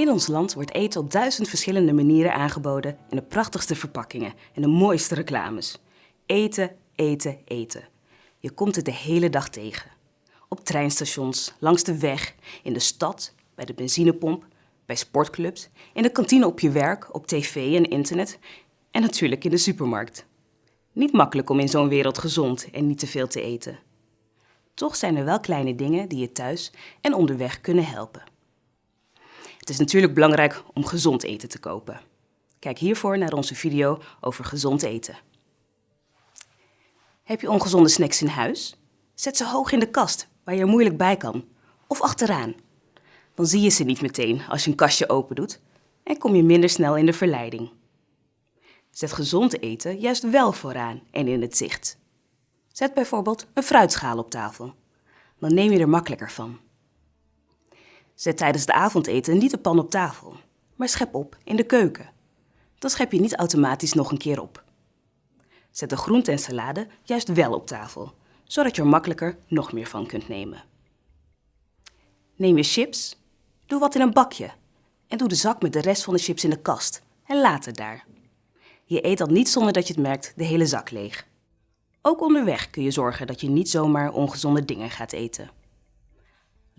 In ons land wordt eten op duizend verschillende manieren aangeboden in de prachtigste verpakkingen en de mooiste reclames. Eten, eten, eten. Je komt het de hele dag tegen. Op treinstations, langs de weg, in de stad, bij de benzinepomp, bij sportclubs, in de kantine op je werk, op tv en internet en natuurlijk in de supermarkt. Niet makkelijk om in zo'n wereld gezond en niet te veel te eten. Toch zijn er wel kleine dingen die je thuis en onderweg kunnen helpen. Het is natuurlijk belangrijk om gezond eten te kopen. Kijk hiervoor naar onze video over gezond eten. Heb je ongezonde snacks in huis? Zet ze hoog in de kast, waar je er moeilijk bij kan. Of achteraan. Dan zie je ze niet meteen als je een kastje open doet en kom je minder snel in de verleiding. Zet gezond eten juist wel vooraan en in het zicht. Zet bijvoorbeeld een fruitschaal op tafel. Dan neem je er makkelijker van. Zet tijdens de avondeten niet de pan op tafel, maar schep op in de keuken. Dan schep je niet automatisch nog een keer op. Zet de groente en salade juist wel op tafel, zodat je er makkelijker nog meer van kunt nemen. Neem je chips, doe wat in een bakje en doe de zak met de rest van de chips in de kast en laat het daar. Je eet dan niet zonder dat je het merkt de hele zak leeg. Ook onderweg kun je zorgen dat je niet zomaar ongezonde dingen gaat eten.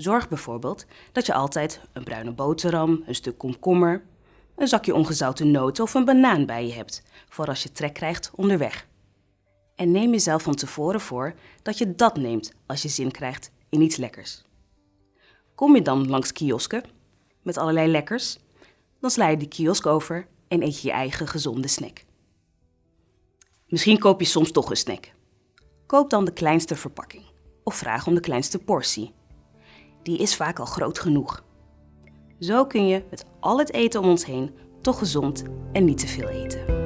Zorg bijvoorbeeld dat je altijd een bruine boterham, een stuk komkommer, een zakje ongezouten noten of een banaan bij je hebt, voor als je trek krijgt onderweg. En neem jezelf van tevoren voor dat je dat neemt als je zin krijgt in iets lekkers. Kom je dan langs kiosken met allerlei lekkers, dan sla je die kiosk over en eet je je eigen gezonde snack. Misschien koop je soms toch een snack. Koop dan de kleinste verpakking of vraag om de kleinste portie. Die is vaak al groot genoeg. Zo kun je met al het eten om ons heen toch gezond en niet te veel eten.